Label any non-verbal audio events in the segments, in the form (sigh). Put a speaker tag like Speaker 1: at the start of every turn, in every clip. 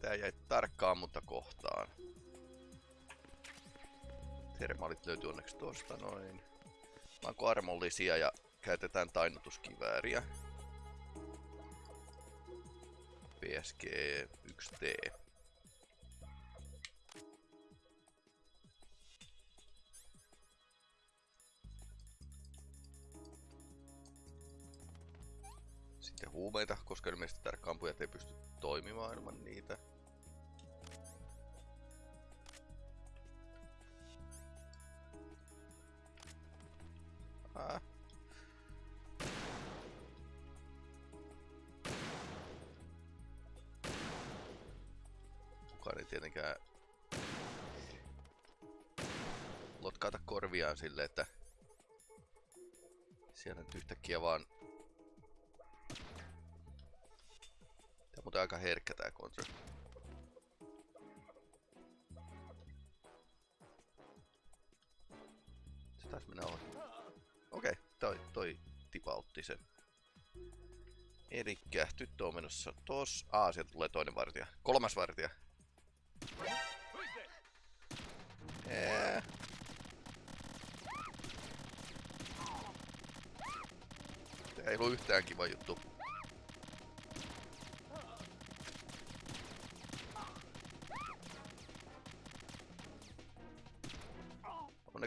Speaker 1: Tää jäi tarkkaan, mutta kohtaan. Termaalit löytyy onneksi tosta noin. Onko armollisia ja käytetään tainnutuskivääriä. PSG 1T. Sitten huumeita, koska ilmeisesti tarkkaampujat ei pysty toimimaan ilman niitä. Ah. Kukaan ei tietenkään lotkaata korviaan sille, että siellä nyt yhtäkkiä vaan muuten aika herkkä tää kontra. Se taisi mennä ohi. Okei, okay, toi, toi tipautti sen. Elikkä tyttö on menossa tos. Aa, sieltä tulee toinen vartija. Kolmas vartija. Tää ei ollut yhtään kiva juttu.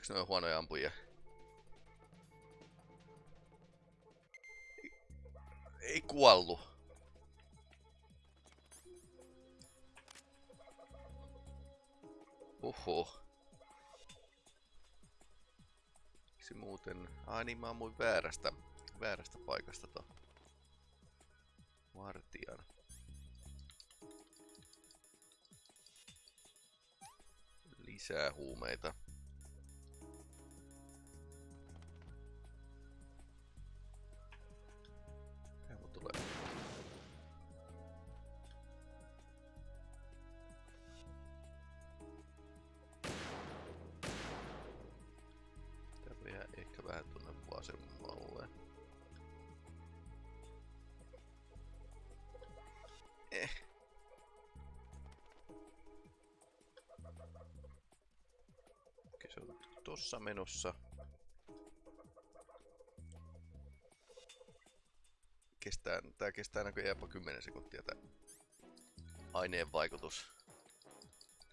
Speaker 1: Onneksi ne on huonoja ampujia. Ei, ei kuollu. Uhu. Miksi muuten... Ai niin mä ammuin väärästä, väärästä paikasta to. Vartijan. Lisää huumeita. Tossa menossa. Kestää, tää kestää näköjään jopa 10 sekuntia tää aineen vaikutus.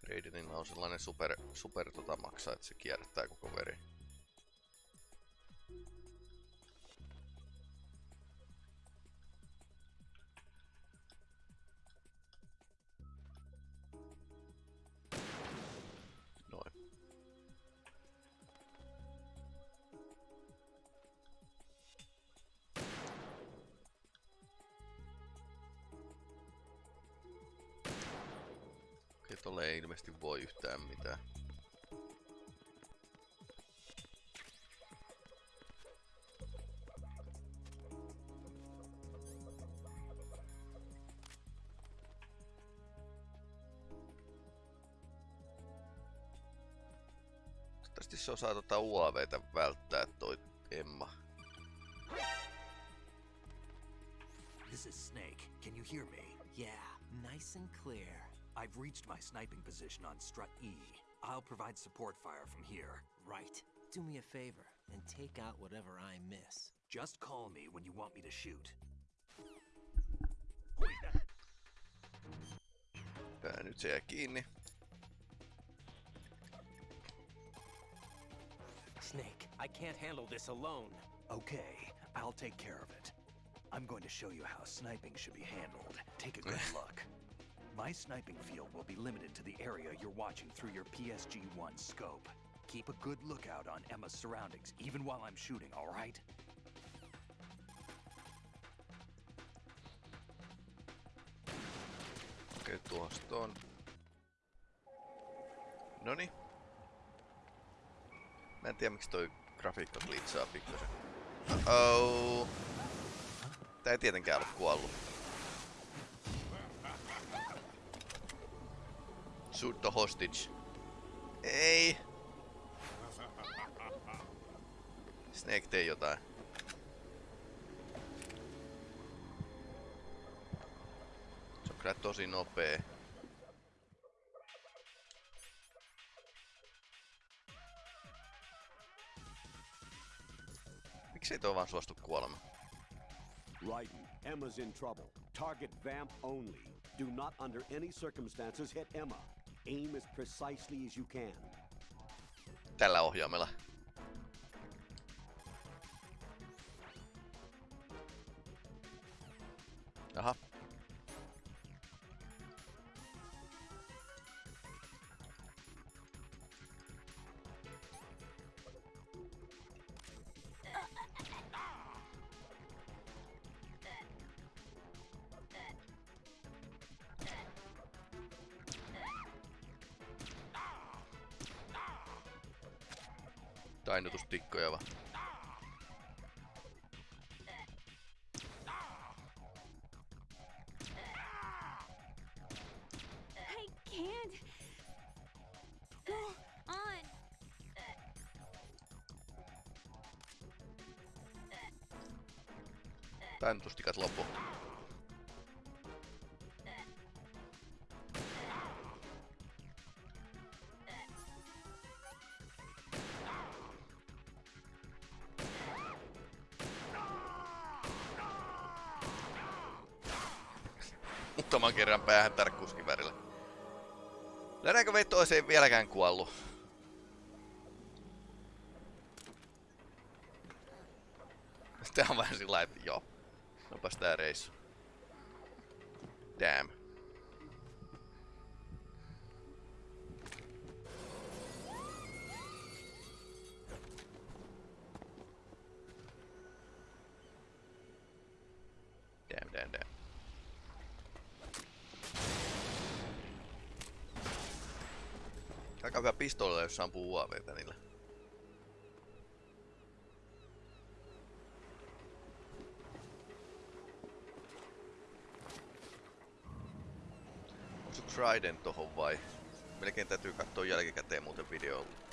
Speaker 1: Raidenilla on sellainen super, super tota maksaa, että se kierrättää koko veri. Ilmeisesti voi yhtään mitään. Toivottavasti se osaa tota UAVtä välttää toi Emma.
Speaker 2: This is Snake. Can you hear me?
Speaker 3: Yeah, nice and clear.
Speaker 2: I've reached my sniping position on strut E. I'll provide support fire from here.
Speaker 3: Right. Do me a favor and take out whatever I miss.
Speaker 2: Just call me when you want me to shoot.
Speaker 1: Tää nyt se jää kiinni.
Speaker 3: Snake, I can't handle this alone.
Speaker 2: Okay, I'll take care of it. I'm going to show you how sniping should be handled. Take a good (laughs) look. My sniping field will be limited to the area you're watching through your PSG-1 scope. Keep a good lookout on Emma's surroundings, even while I'm shooting, alright?
Speaker 1: Okei, okay, tuosta on. Noni. Mä en tiedä miksi toi grafiikka glitsaa pikkasen. Uh-oh. Tää ei tietenkään ole kuollut. Shoot the hostage. Ei! (laughs) Snake tee jotain. Se on kyllä tosi nopee. Miksi ei toi vaan suostu kuolema?
Speaker 4: Raiden, Emma's in trouble. Target vamp only. Do not under any circumstances hit Emma. Aim as precisely as you can.
Speaker 1: Tällä ohjaamella. Tainnutustikkoja vaan. Kerran päähän tarkkuuskivärillä. Löydäänkö veto ei vieläkään kuollut? Tää on vähän sillä että joo. Nopas tää reissu. Jos ampuu UAVtä niillä. Onko Trident tohon vai? Melkein täytyy katsoa jälkikäteen muuten videolta.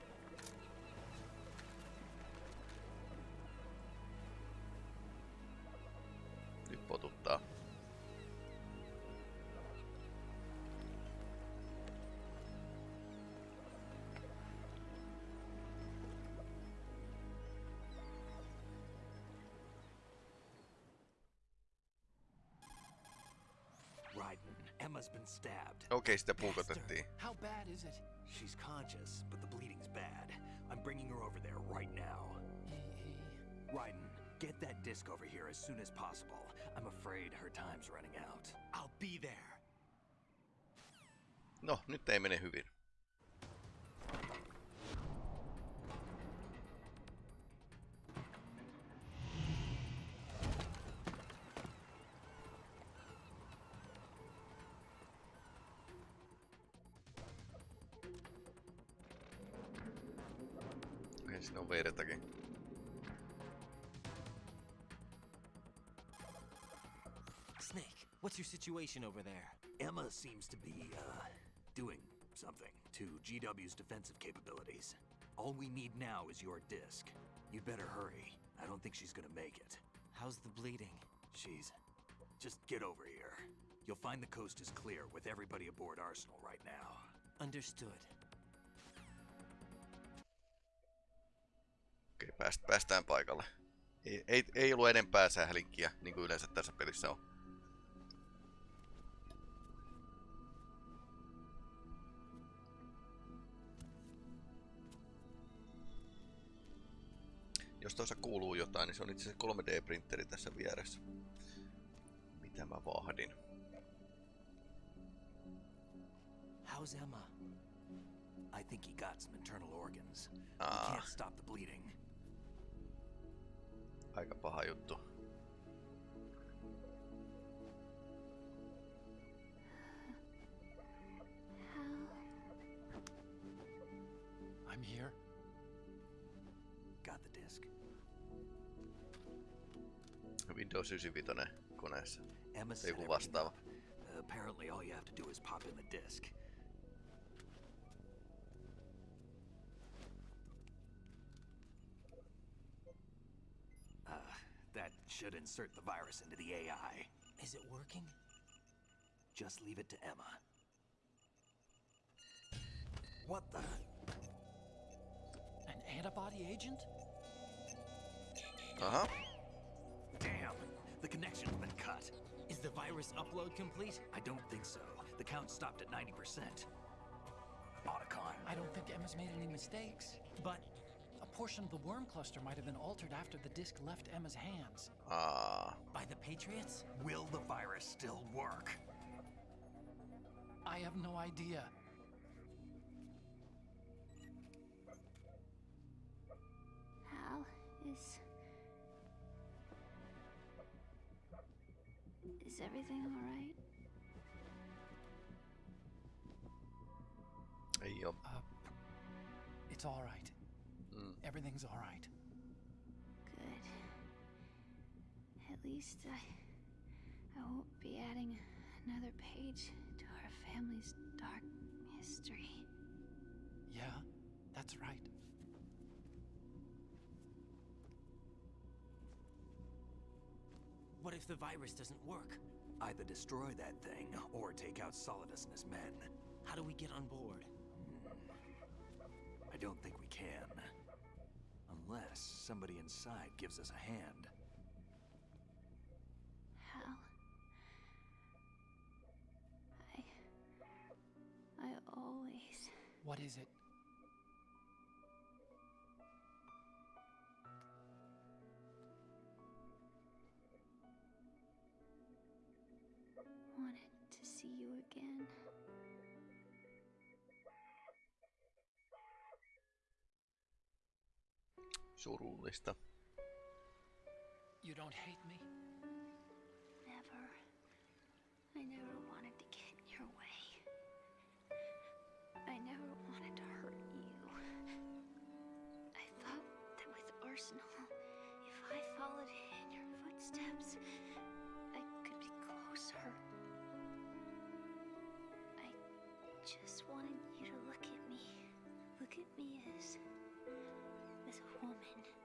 Speaker 1: Okei, sitä puukotettiin.
Speaker 2: How bad is it? She's conscious, but the bleeding's bad. I'm bringing her over there right now. Raiden, get that disc over here as soon as possible. I'm afraid her time's running out. I'll be there.
Speaker 1: No, nyt ei mene hyvin.
Speaker 3: Situation over there?
Speaker 2: Emma seems to be, uh, doing something to GW's defensive capabilities. All we need now is your disc. You'd better hurry. I don't think she's gonna make it.
Speaker 3: How's the bleeding?
Speaker 2: She's. Just get over here. You'll find the coast is clear with everybody aboard Arsenal right now.
Speaker 3: Understood.
Speaker 1: Okei, pääst, päästään paikalle. Ei, ei, ei ollut enempää sählinkiä, niin kuin yleensä tässä pelissä on. Jos tuossa kuuluu jotain, niin se on itse asiassa 3D-printeri tässä vieressä. Mitä mä vahdin?
Speaker 3: How's Emma?
Speaker 2: I think he got some internal organs. He
Speaker 1: Ah.
Speaker 2: can't stop the bleeding.
Speaker 1: Aika paha juttu.
Speaker 2: I'm here. Got the disc.
Speaker 1: Windows 95 koneessa.
Speaker 2: Emma
Speaker 1: Tai
Speaker 2: said
Speaker 1: joku
Speaker 2: everything
Speaker 1: vastaava.
Speaker 2: up. Uh, apparently, all you have to do is pop in the disc. Uh, that should insert the virus into the AI.
Speaker 3: Is it working?
Speaker 2: Just leave it to Emma. What the?
Speaker 5: An antibody agent?
Speaker 1: Aha.
Speaker 2: Damn, the connection's been cut.
Speaker 3: Is the virus upload complete?
Speaker 2: I don't think so. The count stopped at 90%. Otacon.
Speaker 6: I don't think Emma's made any mistakes.
Speaker 3: But
Speaker 6: A portion of the worm cluster might have been altered after the disk left Emma's hands.
Speaker 1: Aa,
Speaker 3: by the Patriots?
Speaker 2: Will the virus still work?
Speaker 6: I have no idea.
Speaker 7: Hal is. Is everything alright?
Speaker 1: ei oo.
Speaker 6: Uh, it's all right.
Speaker 1: Mm.
Speaker 6: Everything's all right.
Speaker 7: Good. At least I. I won't be adding another page to our family's dark history.
Speaker 6: Yeah, that's right.
Speaker 3: What if the virus doesn't work?
Speaker 2: Either destroy that thing or take out Solidus and his men.
Speaker 3: How do we get on board? Hmm.
Speaker 2: I don't think we can. Unless somebody inside gives us a hand.
Speaker 7: Hal. I. I always.
Speaker 6: What is it?
Speaker 1: Surullista.
Speaker 6: You don't hate me?
Speaker 7: Never. I never wanted to get in your way. I never wanted to hurt you. I thought that with Arsenal, if I followed in your footsteps, I could be closer. I just wanted you to look at me. Look at me as. Woman.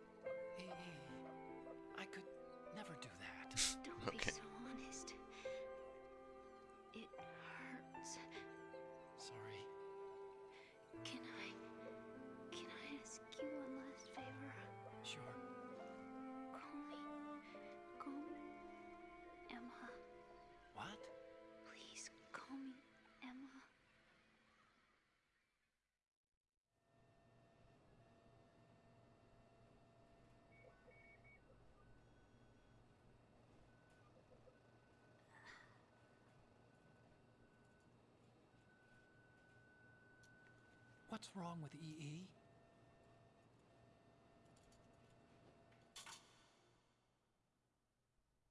Speaker 6: What's wrong with E EE?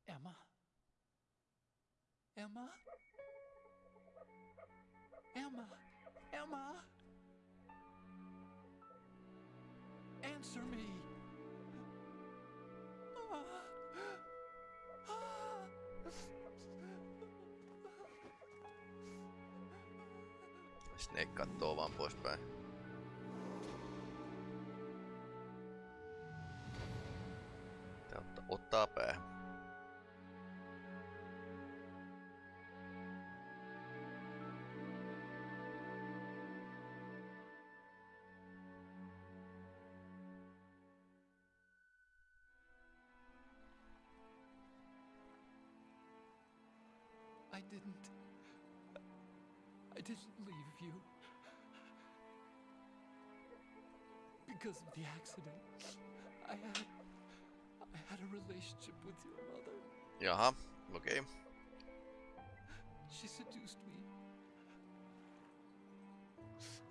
Speaker 6: Emma? Emma? Emma? Emma? Answer me! Ah. Ah.
Speaker 1: Snake kattoo vaan poispäin.
Speaker 6: Leave you. Because of the accident. I had. I had a relationship with your mother.
Speaker 1: Jaha, okei. Okay.
Speaker 6: She seduced me.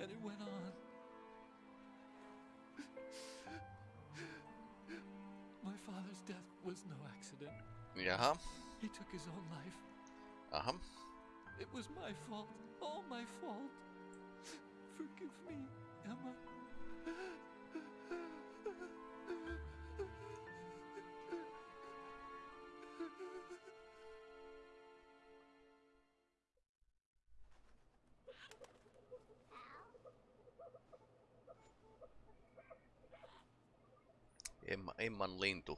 Speaker 6: And it went on. My father's death was no accident.
Speaker 1: Jaha,
Speaker 6: He took his own life.
Speaker 1: aha.
Speaker 6: It was my fault. All my fault. Forgive me, Emma.
Speaker 1: Emma, Emman lintu.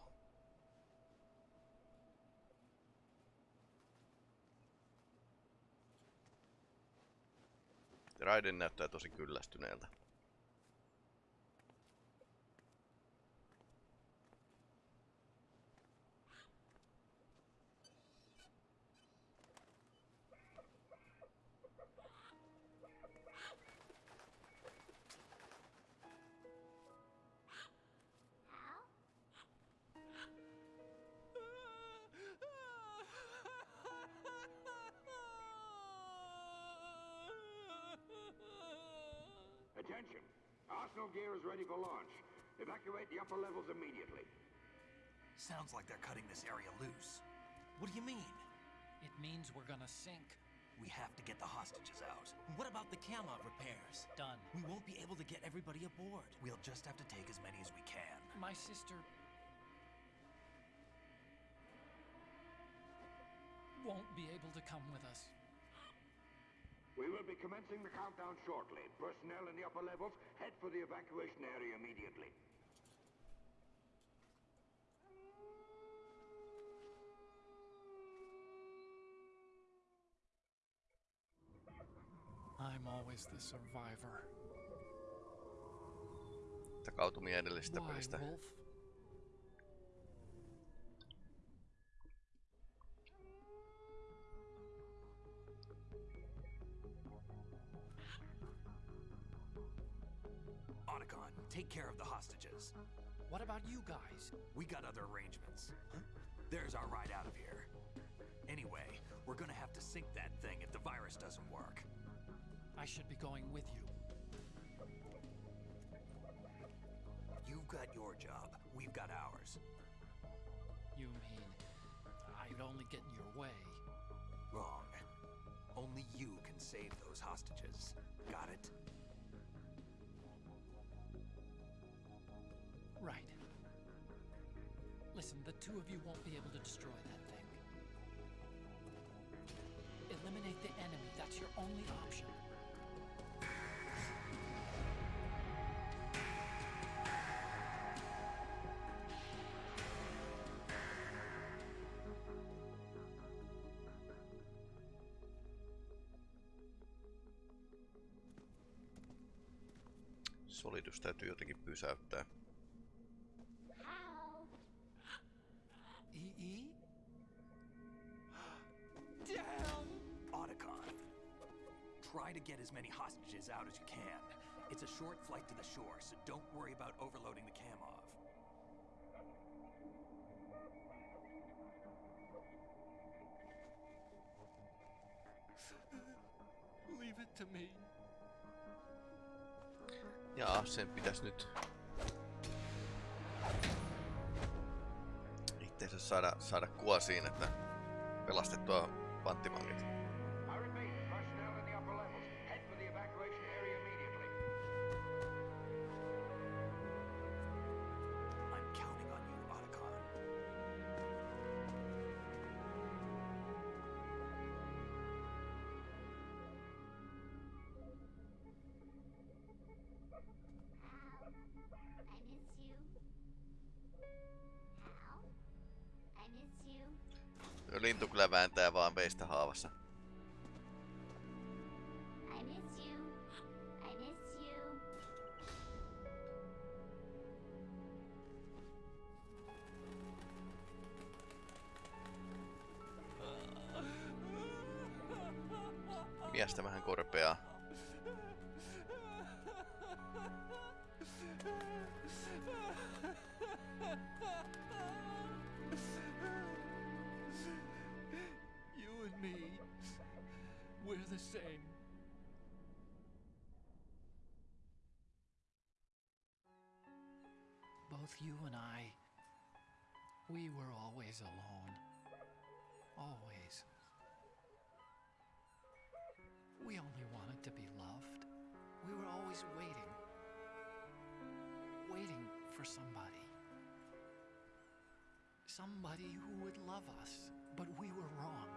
Speaker 1: Raiden näyttää tosi kyllästyneeltä.
Speaker 6: Sink.
Speaker 2: We have to get the hostages out.
Speaker 3: What about the Kasatka repairs?
Speaker 6: Done.
Speaker 3: We won't be able to get everybody aboard.
Speaker 2: We'll just have to take as many as we can.
Speaker 6: My sister won't be able to come with us.
Speaker 8: We will be commencing the countdown shortly. Personnel in the upper levels, head for the evacuation area immediately.
Speaker 6: I'm always the survivor.
Speaker 1: Takautumia edellisestä
Speaker 6: Why,
Speaker 1: pelistä.
Speaker 6: Wolf?
Speaker 2: Otacon, take care of the hostages.
Speaker 6: What about you guys?
Speaker 2: We got other arrangements. There's our ride out of here. Anyway, we're gonna have to sink that thing if the virus doesn't work.
Speaker 6: I should be going with you.
Speaker 2: You've got your job, we've got ours.
Speaker 6: You mean I'd only get in your way?
Speaker 2: Wrong. Only you can save those hostages. Got it?
Speaker 6: Right. Listen, the two of you won't be able to destroy that thing. Eliminate the enemy. That's your only option.
Speaker 1: Solitus täytyy jotenkin pysäyttää.
Speaker 6: EE? Damn!
Speaker 2: Otacon. Try to get as many hostages out as you can. It's a short flight to the shore, so don't worry about overloading the Kamov.
Speaker 5: Leave it to me.
Speaker 1: Jaa, sen pitäis nyt itteensä saada, saada kuosiin, että pelastettua panttivangit. Lintu kyllä vääntää vaan veistä haavassa.
Speaker 6: Always alone. Always. We only wanted to be loved. We were always waiting. Waiting for somebody. Somebody who would love us. But we were wrong.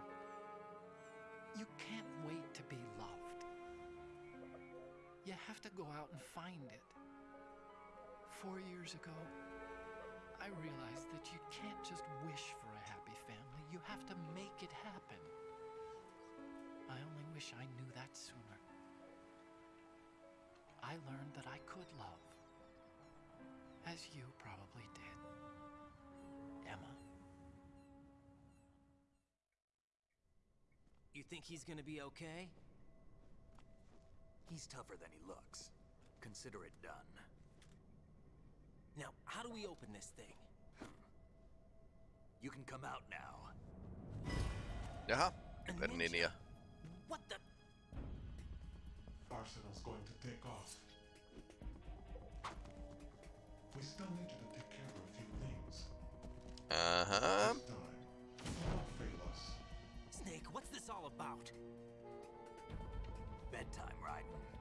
Speaker 6: You can't wait to be loved. You have to go out and find it. Four years ago, I realized that you can't just wish for a happy family. You have to make it happen. I only wish I knew that sooner. I learned that I could love. As you probably did. Emma.
Speaker 3: You think he's gonna be okay?
Speaker 2: He's tougher than he looks. Consider it done.
Speaker 3: Now, how do we open this thing?
Speaker 2: You can come out now.
Speaker 1: Jaha,
Speaker 3: A
Speaker 1: Hyper
Speaker 3: ninja.
Speaker 1: Ninja.
Speaker 3: What the?
Speaker 9: Arsenal's going to take off. We still need you to take care of a few things.
Speaker 1: Uh-huh.
Speaker 9: This time, do not fail us.
Speaker 3: Snake, what's this all about?
Speaker 2: Bedtime, Raiden.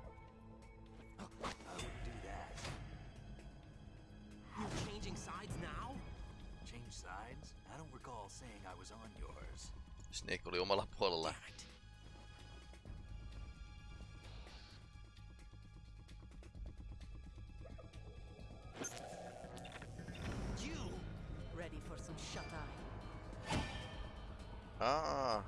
Speaker 1: Snake oli omalla puolella.
Speaker 3: Damn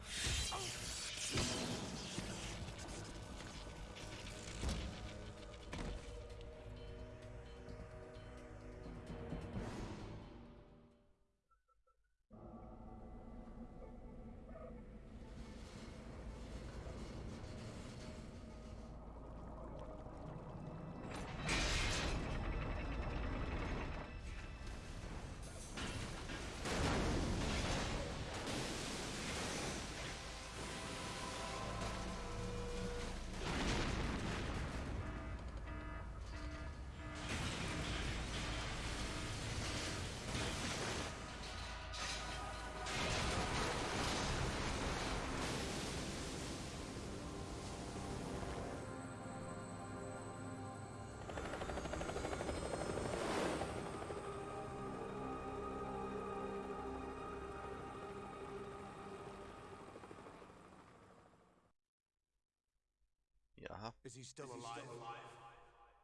Speaker 3: it. You!
Speaker 10: Ready for some shut-eye?
Speaker 1: Ah. Jaha.
Speaker 2: Is he still alive?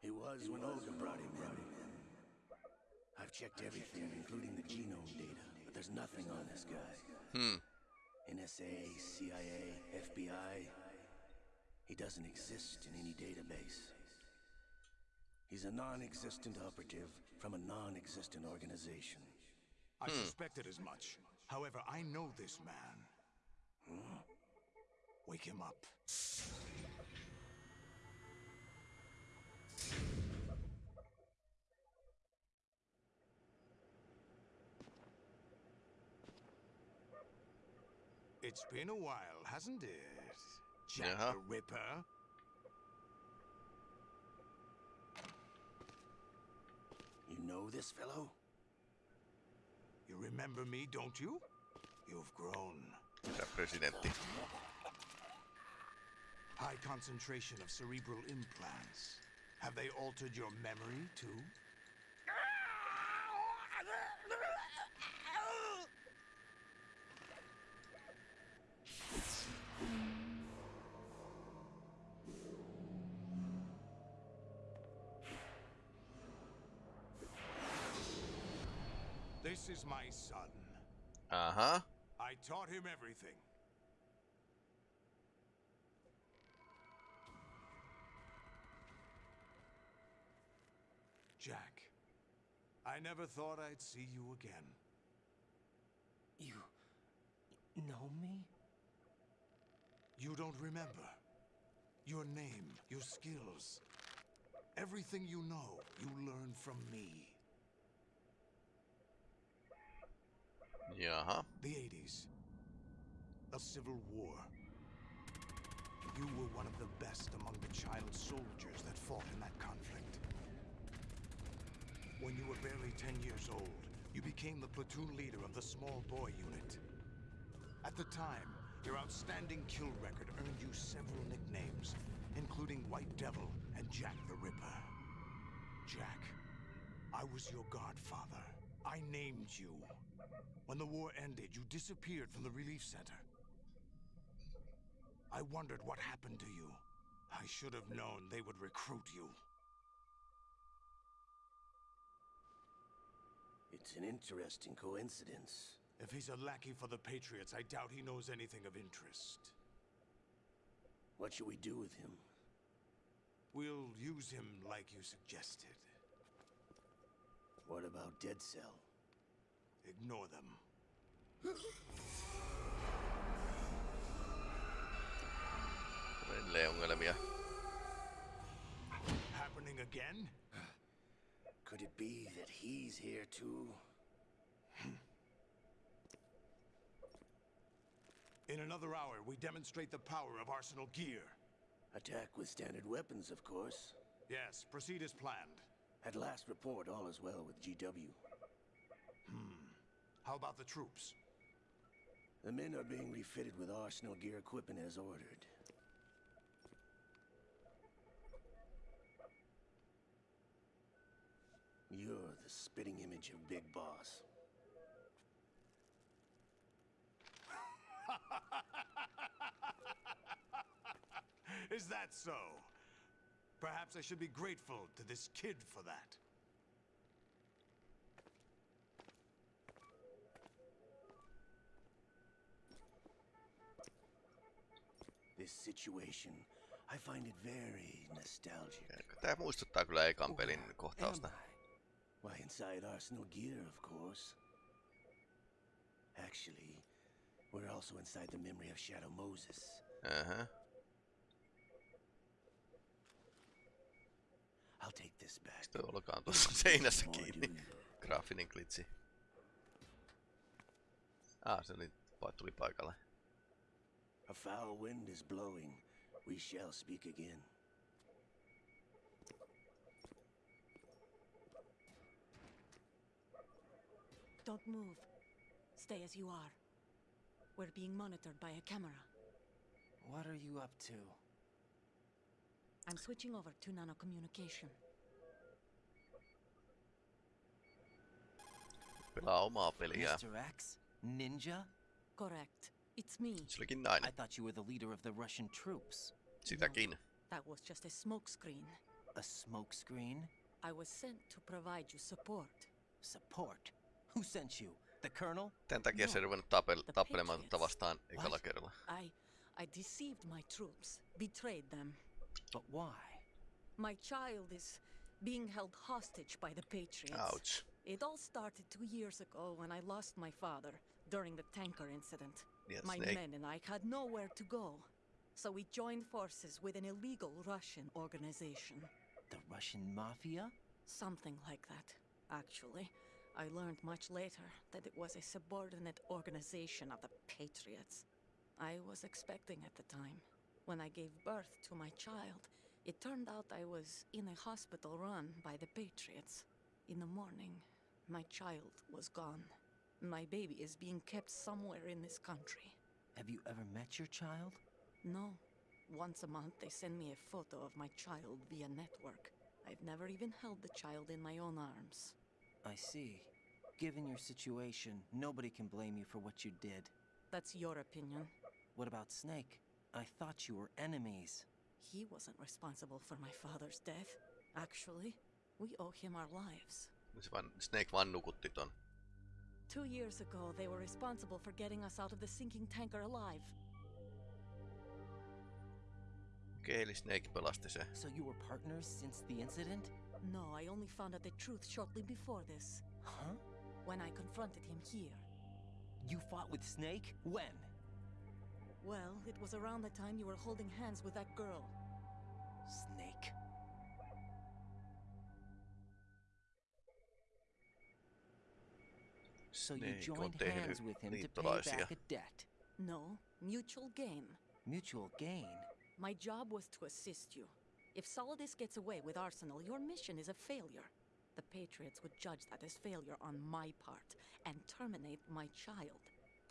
Speaker 11: He was when Olga brought him in. I've checked everything, including the genome data, but there's nothing on this guy.
Speaker 1: Hmm.
Speaker 11: NSA, CIA, FBI. He doesn't exist in any database. He's a non-existent operative from a non-existent organization.
Speaker 8: I suspected as much. However, I know this man. Hmm? Wake him up. It's been a while, hasn't it? Jack
Speaker 1: Yeah.
Speaker 8: the Ripper?
Speaker 11: You know this fellow?
Speaker 8: You remember me, don't you? You've grown.
Speaker 1: Herra presidentti.
Speaker 8: High concentration of cerebral implants. Have they altered your memory, too? This is my son.
Speaker 1: Uh-huh.
Speaker 8: I taught him everything. Jack, I never thought I'd see you again.
Speaker 3: You know me?
Speaker 8: You don't remember. Your name, your skills. Everything you know, you learned from me.
Speaker 1: Jaha.
Speaker 8: The 80s. The Civil War. You were one of the best among the child soldiers that fought in that conflict. When you were barely 10 years old, you became the platoon leader of the small boy unit. At the time, your outstanding kill record earned you several nicknames, including White Devil and Jack the Ripper. Jack, I was your godfather. I named you. When the war ended, you disappeared from the relief center. I wondered what happened to you. I should have known they would recruit you.
Speaker 11: It's an interesting coincidence.
Speaker 8: If he's a lackey for the Patriots, I doubt he knows anything of interest.
Speaker 11: What should we do with him?
Speaker 8: We'll use him like you suggested.
Speaker 11: What about Dead Cell?
Speaker 8: Ignore them.
Speaker 1: Edelleen ongelmia.
Speaker 8: Happening again?
Speaker 11: Could it be that he's here too?
Speaker 8: In another hour, we demonstrate the power of Arsenal gear.
Speaker 11: Attack with standard weapons, of course.
Speaker 8: Yes, proceed as planned.
Speaker 12: At last report, all is well with GW.
Speaker 8: How about the troops?
Speaker 12: The men are being refitted with arsenal gear equipment as ordered. You're the spitting image of Big Boss. (laughs)
Speaker 8: Is that so? Perhaps I should be grateful to this kid for that.
Speaker 12: This situation, I find it very nostalgic.
Speaker 1: Tää muistuttaa kyllä ekan pelin kohtausta.
Speaker 12: Why, inside Arsenal gear, of course. Actually, we're also inside the memory of Shadow Moses.
Speaker 1: Uh-huh.
Speaker 12: I'll take this back.
Speaker 1: Sitten olkaan tuossa (laughs) seinässä kiinni. Graafinen glitsi. Ah, se oli, tuli paikalle.
Speaker 12: A foul wind is blowing. We shall speak again.
Speaker 13: Don't move. Stay as you are. We're being monitored by a camera.
Speaker 3: What are you up to?
Speaker 13: I'm switching over to nanocommunication.
Speaker 1: Pelaa omaa peliä.
Speaker 3: Mr. X? Ninja?
Speaker 13: Correct. It's me.
Speaker 1: Se olikin
Speaker 3: I thought you were the leader of the Russian troops.
Speaker 1: Sitäkin.
Speaker 13: That was just a smokescreen.
Speaker 3: A smokescreen?
Speaker 13: I was sent to provide you support.
Speaker 3: Support? Who sent you? The colonel?
Speaker 1: Tän takia se ei
Speaker 13: No,
Speaker 1: ruvennut tapel,
Speaker 13: the
Speaker 1: tappelemaan tätä vastaan ekalla kerralla.
Speaker 13: I I deceived my troops, betrayed them.
Speaker 3: But why?
Speaker 13: My child is being held hostage by the Patriots.
Speaker 1: Ouch.
Speaker 13: It all started two years ago when I lost my father during the tanker incident.
Speaker 1: Yes,
Speaker 13: my
Speaker 1: Snake.
Speaker 13: men and I had nowhere to go. So we joined forces with an illegal Russian organization.
Speaker 3: The Russian mafia?
Speaker 13: Something like that, actually. I learned much later that it was a subordinate organization of the Patriots. I was expecting at the time. When I gave birth to my child, it turned out I was in a hospital run by the Patriots. In the morning, my child was gone. My baby is being kept somewhere in this country.
Speaker 3: Have you ever met your child?
Speaker 13: No. Once a month, they send me a photo of my child via network. I've never even held the child in my own arms.
Speaker 3: I see. Given your situation, nobody can blame you for what you did.
Speaker 13: That's your opinion.
Speaker 3: What about Snake? I thought you were enemies.
Speaker 13: He wasn't responsible for my father's death. Actually, we owe him our lives.
Speaker 1: Se vaan, Snake vaan nukutti ton.
Speaker 13: Two years ago, they were responsible for getting us out of the sinking tanker alive.
Speaker 1: Okei, eli Snake pelasti se.
Speaker 3: So you were partners since the incident?
Speaker 13: No, I only found out the truth shortly before this,
Speaker 3: Huh?
Speaker 13: when I confronted him here.
Speaker 3: You fought with Snake? When?
Speaker 13: Well, it was around the time you were holding hands with that girl.
Speaker 3: Snake. So you joined hands with him to pay back a debt.
Speaker 13: No, mutual gain.
Speaker 3: Mutual gain.
Speaker 13: My job was to assist you. If Solidus gets away with Arsenal, your mission is a failure. The Patriots would judge that as failure on my part and terminate my child.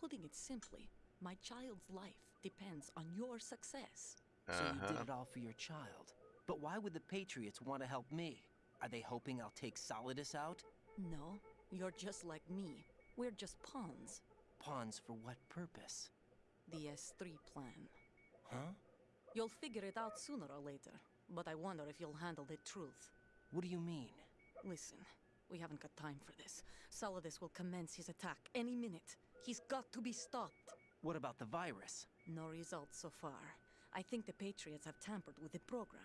Speaker 13: Putting it simply, my child's life depends on your success.
Speaker 3: So you did
Speaker 1: Uh-huh.
Speaker 3: it all for your child. But why would the Patriots want to help me? Are they hoping I'll take Solidus out?
Speaker 13: No, you're just like me. We're just pawns.
Speaker 3: Pawns for what purpose?
Speaker 13: The S3 plan.
Speaker 3: Huh?
Speaker 13: You'll figure it out sooner or later, but I wonder if you'll handle the truth.
Speaker 3: What do you mean?
Speaker 13: Listen, we haven't got time for this. Solidus will commence his attack any minute. He's got to be stopped.
Speaker 3: What about the virus?
Speaker 13: No results so far. I think the Patriots have tampered with the program.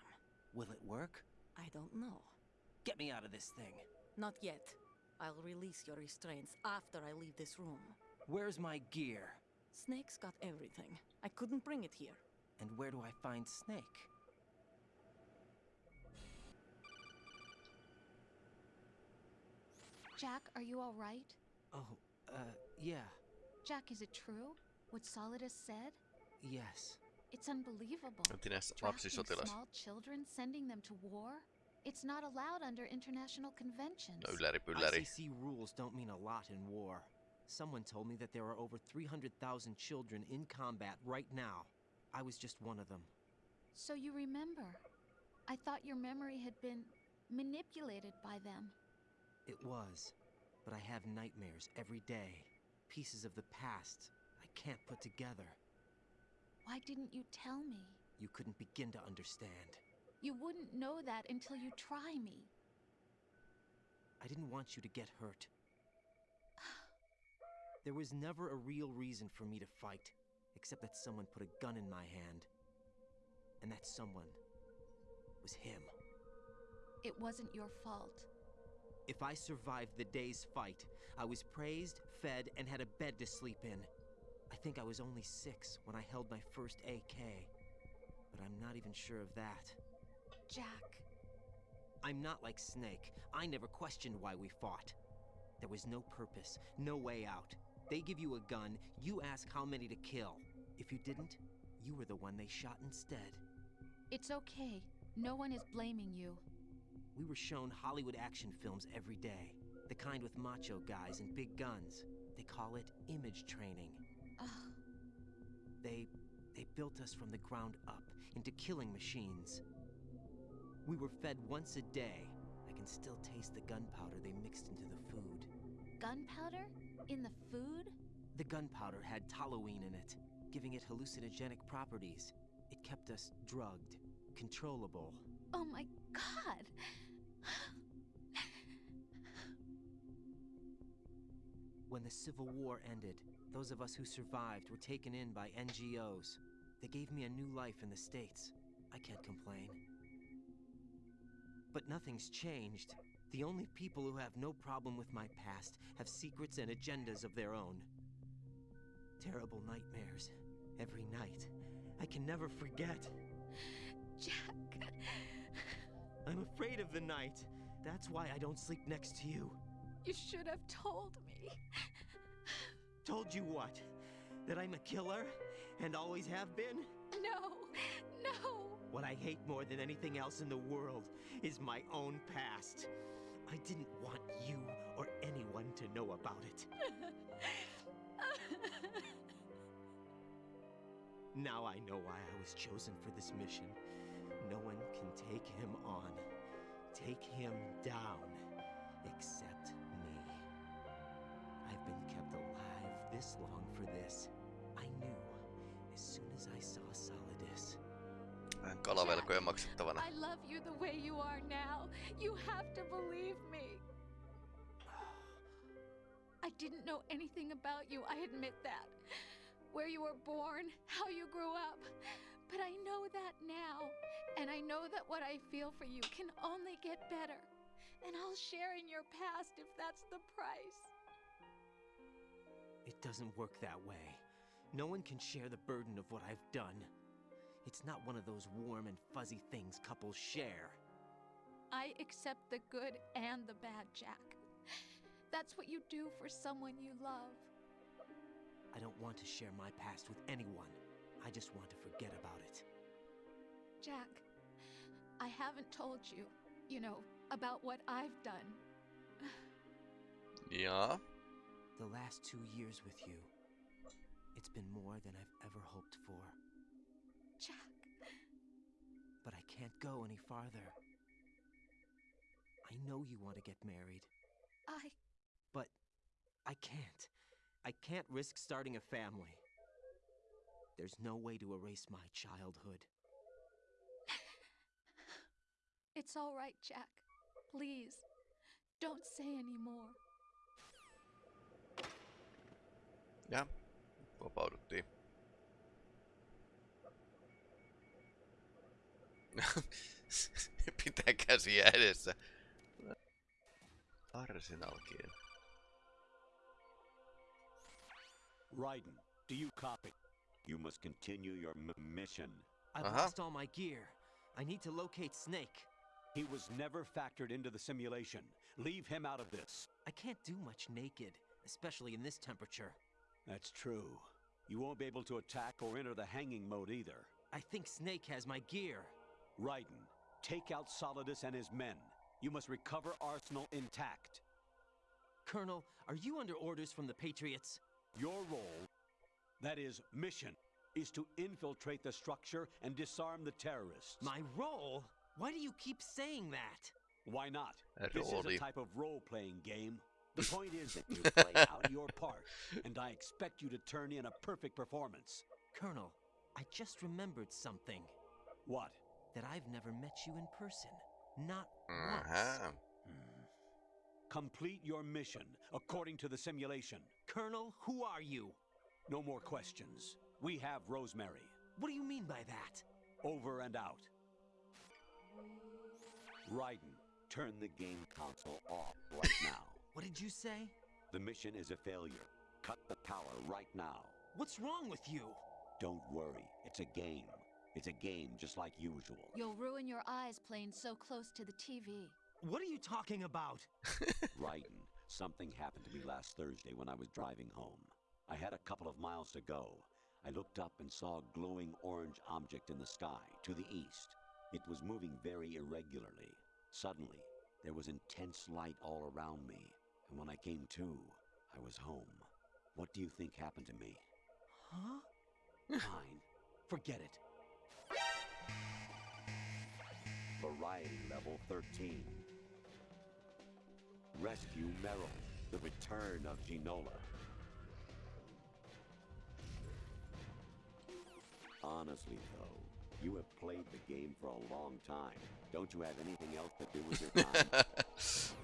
Speaker 3: Will it work?
Speaker 13: I don't know.
Speaker 3: Get me out of this thing.
Speaker 13: Not yet. I'll release your restraints after I leave this room.
Speaker 3: Where's my gear?
Speaker 13: Snake's got everything. I couldn't bring it here.
Speaker 3: And where do I find Snake?
Speaker 14: Jack, are you all right?
Speaker 3: Oh, uh, yeah.
Speaker 14: Jack, is it true? What Solidus said?
Speaker 3: Yes.
Speaker 14: It's unbelievable.
Speaker 1: Entinen
Speaker 14: Drafting
Speaker 1: lapsisotilas.
Speaker 14: small children, sending them to war? It's not allowed under international conventions.
Speaker 1: No ylläri pylläri.
Speaker 3: ICC rules don't mean a lot in war. Someone told me that there are over 300,000 children in combat right now. I was just one of them.
Speaker 14: So you remember. I thought your memory had been manipulated by them.
Speaker 3: It was. But I have nightmares every day. Pieces of the past I can't put together.
Speaker 14: Why didn't you tell me?
Speaker 3: You couldn't begin to understand.
Speaker 14: You wouldn't know that until you try me.
Speaker 3: I didn't want you to get hurt. (sighs) There was never a real reason for me to fight, except that someone put a gun in my hand. And that someone was him.
Speaker 14: It wasn't your fault.
Speaker 3: If I survived the day's fight, I was praised, fed, and had a bed to sleep in. I think I was only six when I held my first AK. But I'm not even sure of that.
Speaker 14: Jack.
Speaker 3: I'm not like Snake. I never questioned why we fought. There was no purpose, no way out. They give you a gun, you ask how many to kill. If you didn't, you were the one they shot instead.
Speaker 14: It's okay. No one is blaming you.
Speaker 3: We were shown Hollywood action films every day. The kind with macho guys and big guns. They call it image training.
Speaker 14: Ugh.
Speaker 3: They... they built us from the ground up into killing machines. We were fed once a day. I can still taste the gunpowder they mixed into the food.
Speaker 14: Gunpowder? In the food?
Speaker 3: The gunpowder had toluene in it, giving it hallucinogenic properties. It kept us drugged, controllable.
Speaker 14: Oh my god!
Speaker 3: When the Civil War ended, those of us who survived were taken in by NGOs. They gave me a new life in the States. I can't complain. But nothing's changed. The only people who have no problem with my past have secrets and agendas of their own. Terrible nightmares. Every night. I can never forget.
Speaker 14: Jack.
Speaker 3: I'm afraid of the night. That's why I don't sleep next to you.
Speaker 14: You should have told me.
Speaker 3: Told you what? That I'm a killer? And always have been?
Speaker 14: No,
Speaker 3: I hate more than anything else in the world is my own past. I didn't want you or anyone to know about it. (laughs) Now I know why I was chosen for this mission. No one can take him on, take him down, except me. I've been kept alive this long for this. I knew as soon as I saw.
Speaker 1: Vähän kalavelkoja maksettavana.
Speaker 14: I love you the way you are now. You have to believe me. I didn't know anything about you, I admit that. Where you were born, how you grew up. But I know that now. And I know that what I feel for you can only get better. And I'll share in your past if that's the price.
Speaker 3: It doesn't work that way. No one can share the burden of what I've done. It's not one of those warm and fuzzy things couples share.
Speaker 14: I accept the good and the bad, Jack. That's what you do for someone you love.
Speaker 3: I don't want to share my past with anyone. I just want to forget about it.
Speaker 14: Jack, I haven't told you, you know, about what I've done.
Speaker 1: yeah?
Speaker 3: The last two years with you, it's been more than I've ever hoped for.
Speaker 14: Jack.
Speaker 3: But I can't go any farther. I know you want to get married,
Speaker 14: I.
Speaker 3: but I can't. I can't risk starting a family. There's no way to erase my childhood. (laughs)
Speaker 14: It's all right, Jack. Please, don't say any more.
Speaker 1: Ja, vapauduttiin. (laughs) Pitää käsiä edessä. Arsenal kieli.
Speaker 4: Raiden, do you copy? You must continue your m- mission.
Speaker 3: I've
Speaker 1: Uh-huh.
Speaker 3: lost all my gear. I need to locate Snake.
Speaker 4: He was never factored into the simulation. Leave him out of this.
Speaker 3: I can't do much naked, especially in this temperature.
Speaker 4: That's true. You won't be able to attack or enter the hanging mode either.
Speaker 3: I think Snake has my gear.
Speaker 4: Raiden, Take out Solidus and his men. You must recover Arsenal intact.
Speaker 3: Colonel, are you under orders from the Patriots?
Speaker 4: Your role, that is, mission, is to infiltrate the structure and disarm the terrorists.
Speaker 3: My role? Why do you keep saying that?
Speaker 4: Why not?
Speaker 1: A
Speaker 4: This is a type of role-playing game. The (laughs) point is that you (laughs) play out your part, and I expect you to turn in a perfect performance.
Speaker 3: Colonel, I just remembered something.
Speaker 4: What?
Speaker 3: That I've never met you in person. Not once.
Speaker 1: Aha.
Speaker 4: Complete your mission according to the simulation.
Speaker 3: Colonel, who are you?
Speaker 4: No more questions. We have Rosemary.
Speaker 3: What do you mean by that?
Speaker 4: Over and out. Raiden,
Speaker 12: Turn the game console off right (coughs) now.
Speaker 3: What did you say?
Speaker 12: The mission is a failure. Cut the power right now.
Speaker 3: What's wrong with you?
Speaker 12: Don't worry. It's a game. It's a game just like usual.
Speaker 14: You'll ruin your eyes playing so close to the TV.
Speaker 3: What are you talking about? (laughs)
Speaker 12: Raiden, something happened to me last Thursday when I was driving home. I had a couple of miles to go. I looked up and saw a glowing orange object in the sky to the east. It was moving very irregularly. Suddenly, there was intense light all around me, and when I came to, I was home. What do you think happened to me?
Speaker 3: Huh?
Speaker 4: fine. Forget it.
Speaker 12: Variety level 13. Rescue Meryl, the return of Ginola. Honestly, though, you have played the game for a long time. Don't you have anything else to do with your time? (laughs)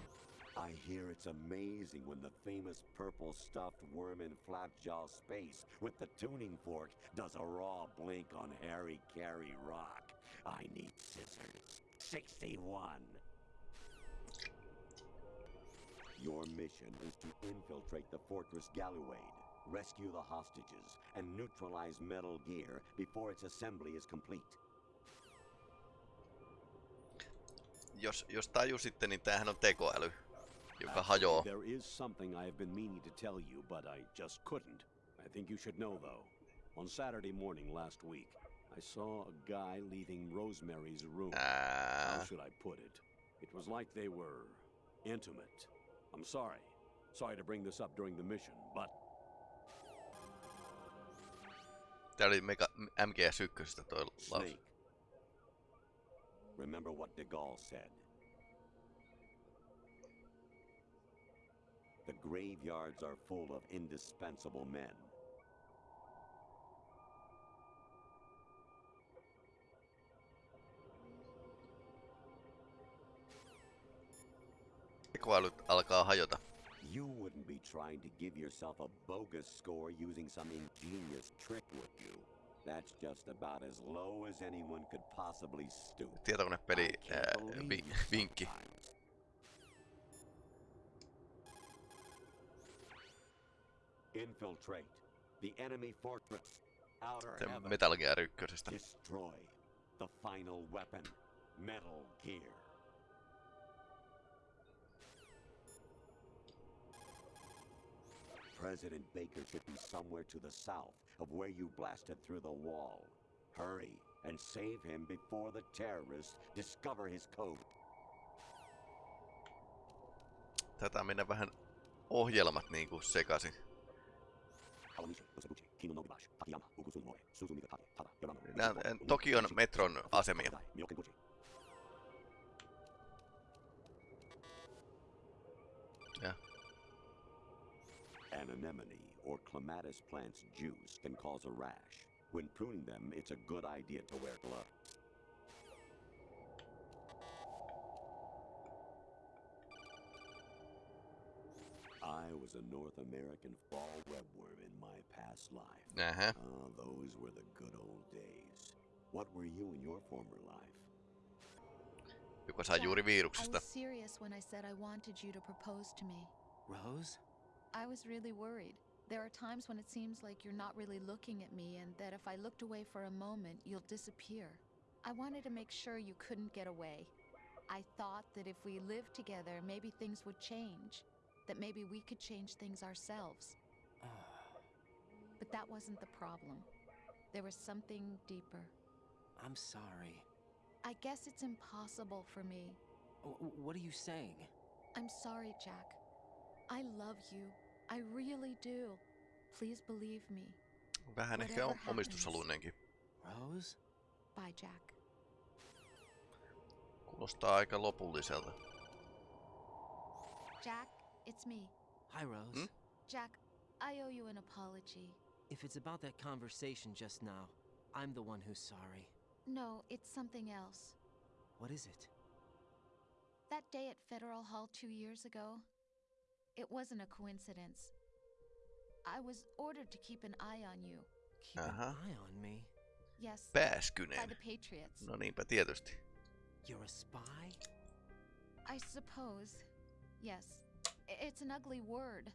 Speaker 12: I hear it's amazing when the famous purple stuffed worm in Flapjaw space with the tuning fork does a raw blink on Harry Carey Rock. I need scissors. 61. Your mission is to infiltrate the Fortress Galuade, rescue the hostages, and neutralize Metal Gear before its assembly is complete.
Speaker 1: Jos, jos tajusitte, niin tämähän on tekoäly, joka hajoaa.
Speaker 4: There is something I have been meaning to tell you, but I just couldn't. I think you should know, though. On Saturday morning last week, I saw a guy leaving Rosemary's room. How
Speaker 1: ah.
Speaker 4: should I put it? It was like they were intimate. I'm sorry. Sorry to bring this up during the mission, but
Speaker 1: tää oli Mega, MGS1 toi.
Speaker 12: Snake. Remember what de Gaulle said. The graveyards are full of indispensable men.
Speaker 1: Tekoälyt alkaa hajota.
Speaker 12: You wouldn't be trying to give yourself a bogus score using some ingenious trick, would you? That's just about as low as anyone could possibly stoop.
Speaker 1: Tietokonepeli
Speaker 12: you
Speaker 1: vinkki.
Speaker 12: Infiltrate the enemy fortress. Outer.
Speaker 1: Metal Gear 1.
Speaker 12: Destroy the final weapon, Metal Gear. President Baker should be somewhere to the south of where you blasted through the wall. Hurry and save him before the terrorists discover his code.
Speaker 1: Tätä mennä vähän ohjelmat niinku sekaisin. Äh, Tokion metron asemia.
Speaker 12: An anemone or clematis plant's juice can cause a rash. When pruning them, it's a good idea to wear gloves. I was a North American fall webworm in my past life.
Speaker 1: Ähä.
Speaker 12: Ah, those were the good old days. What were you in your former life?
Speaker 1: Joka sai juuri
Speaker 14: I was serious when I said I wanted you to propose to me.
Speaker 3: Rose?
Speaker 14: I was really worried. There are times when it seems like you're not really looking at me, and that if I looked away for a moment, you'll disappear. I wanted to make sure you couldn't get away. I thought that if we lived together, maybe things would change. That maybe we could change things ourselves. (sighs) But that wasn't the problem. There was something deeper.
Speaker 3: I'm sorry.
Speaker 14: I guess it's impossible for me.
Speaker 3: W- what are you saying?
Speaker 14: I'm sorry, Jack. I love you. I really do. Please believe me.
Speaker 1: Vähän ehkä
Speaker 14: Whatever
Speaker 1: on
Speaker 14: happens.
Speaker 1: omistushaluinenkin.
Speaker 3: Rose?
Speaker 14: Bye, Jack.
Speaker 1: Kuulostaa aika lopulliselta.
Speaker 14: Jack, it's me.
Speaker 3: Hi, Rose.
Speaker 1: Hmm?
Speaker 14: Jack, I owe you an apology.
Speaker 3: If it's about that conversation just now, I'm the one who's sorry.
Speaker 14: No, it's something else.
Speaker 3: What is it?
Speaker 14: That day at Federal Hall two years ago, it wasn't a coincidence. I was ordered to keep an eye on you.
Speaker 3: Keep
Speaker 1: Uh-huh.
Speaker 3: an eye on me.
Speaker 14: Yes, by
Speaker 1: Pääskynen.
Speaker 14: the Patriots.
Speaker 1: No niinpä tietysti.
Speaker 3: You're a spy?
Speaker 14: I suppose. Yes. I- It's an ugly word. (sighs)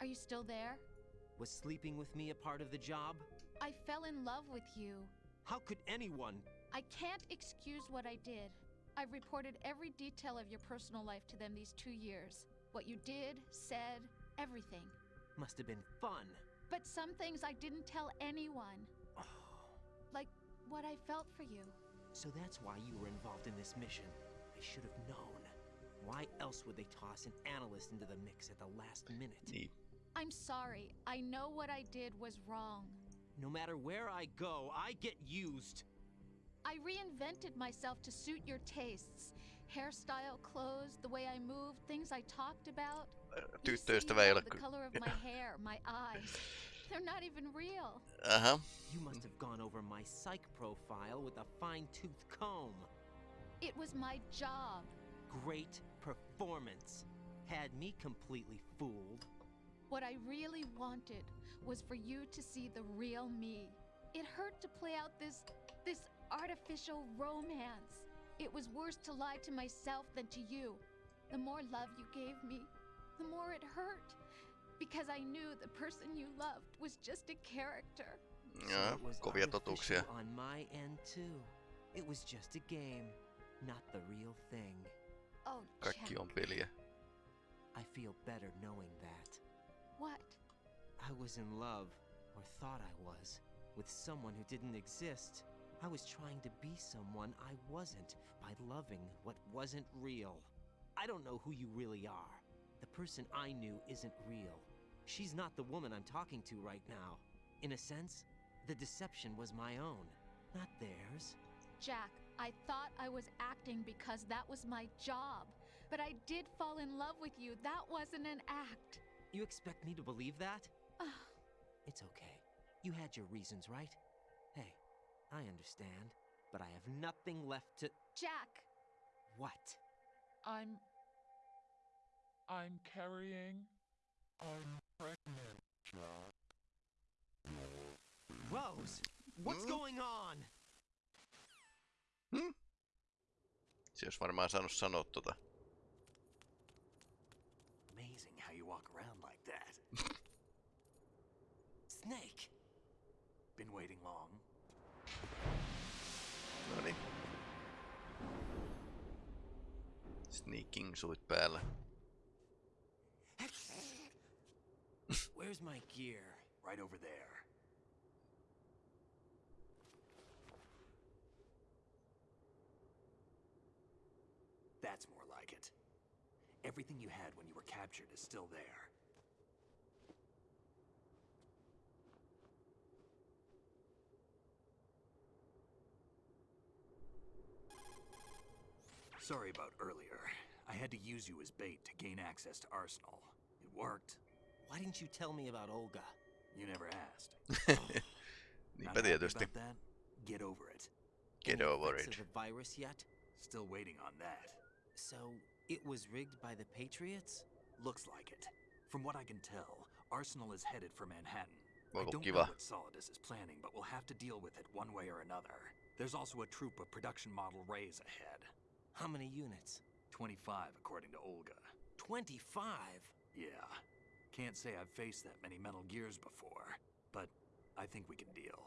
Speaker 14: Are you still there?
Speaker 3: Was sleeping with me a part of the job?
Speaker 14: I fell in love with you.
Speaker 3: How could anyone?
Speaker 14: I can't excuse what I did. I've reported every detail of your personal life to them these two years. What you did, said, everything.
Speaker 3: Must have been fun.
Speaker 14: But some things I didn't tell anyone. Oh. Like what I felt for you.
Speaker 3: So that's why you were involved in this mission. I should have known. Why else would they toss an analyst into the mix at the last minute?
Speaker 1: Niin.
Speaker 14: I'm sorry. I know what I did was wrong.
Speaker 3: No matter where I go, I get used.
Speaker 14: I reinvented myself to suit your tastes. Hairstyle, clothes, the way I moved, things I talked about. You say you
Speaker 1: Tyttöystävä ei ole
Speaker 14: love the color of my hair, my eyes. (laughs) They're not even real.
Speaker 1: Uh-huh.
Speaker 3: You must have gone over my psych profile with a fine tooth comb.
Speaker 14: It was my job.
Speaker 3: Great performance. Had me completely fooled.
Speaker 14: What I really wanted was for you to see the real me. It hurt to play out this this artificial romance. It was worse to lie to myself than to you. The more love you gave me, the more it hurt. Because I knew the person you loved was just a character.
Speaker 3: So it was
Speaker 1: kovia totuuksia.
Speaker 3: On my end too. It was just a game, not the real thing.
Speaker 14: Oh,
Speaker 1: Kaikki
Speaker 14: Jack.
Speaker 1: on peliä.
Speaker 3: I feel better knowing that.
Speaker 14: What?
Speaker 3: I was in love, or thought I was, with someone who didn't exist. I was trying to be someone I wasn't by loving what wasn't real. I don't know who you really are. The person I knew isn't real. She's not the woman I'm talking to right now. In a sense, the deception was my own, not theirs.
Speaker 14: Jack, I thought I was acting because that was my job. But I did fall in love with you. That wasn't an act.
Speaker 3: You expect me to believe that? (sighs) It's okay. You had your reasons, right? Hey, I understand, but I have nothing left to.
Speaker 14: Jack!
Speaker 3: What?
Speaker 5: I'm. I'm carrying. I'm pregnant, Jack.
Speaker 3: Rose, what's
Speaker 1: Hmm?
Speaker 3: going on?
Speaker 1: Se olisi varmaan saanut sanoa tota.
Speaker 2: Amazing how you walk around like that. (laughs)
Speaker 3: Snake!
Speaker 2: Been waiting long?
Speaker 1: Sneaking suit päällä.
Speaker 3: Where's my gear?
Speaker 2: Right over there. That's more like it. Everything you had when you were captured is still there. Sorry about earlier. I had to use you as bait to gain access to Arsenal. It worked.
Speaker 3: Why didn't you tell me about Olga?
Speaker 2: You never asked. (laughs) Not happy
Speaker 1: tietysti.
Speaker 2: about that? Get over it.
Speaker 1: Get
Speaker 3: Any
Speaker 1: over
Speaker 3: effects
Speaker 1: it.
Speaker 3: of the virus yet?
Speaker 2: Still waiting on that.
Speaker 3: So, it was rigged by the Patriots?
Speaker 2: Looks like it. From what I can tell, Arsenal is headed for Manhattan. I don't
Speaker 1: kiva?
Speaker 2: know what Solidus is planning, but we'll have to deal with it one way or another. There's also a troop of production model Rays ahead.
Speaker 3: How many units?
Speaker 2: 25, according to Olga.
Speaker 3: 25?
Speaker 2: Yeah. Can't say I've faced that many Metal Gears before, but I think we can deal.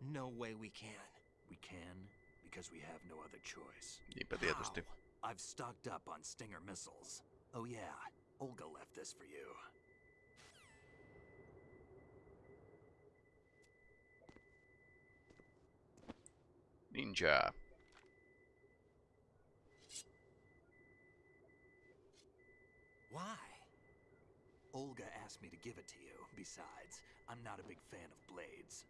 Speaker 3: No way we can.
Speaker 2: We can, because we have no other choice.
Speaker 1: Niinpä tietysti.
Speaker 2: I've stocked up on Stinger missiles. Oh yeah, Olga left this for you.
Speaker 1: Ninja.
Speaker 2: Why? Olga asked me to give it to you. Besides, I'm not a big fan of blades.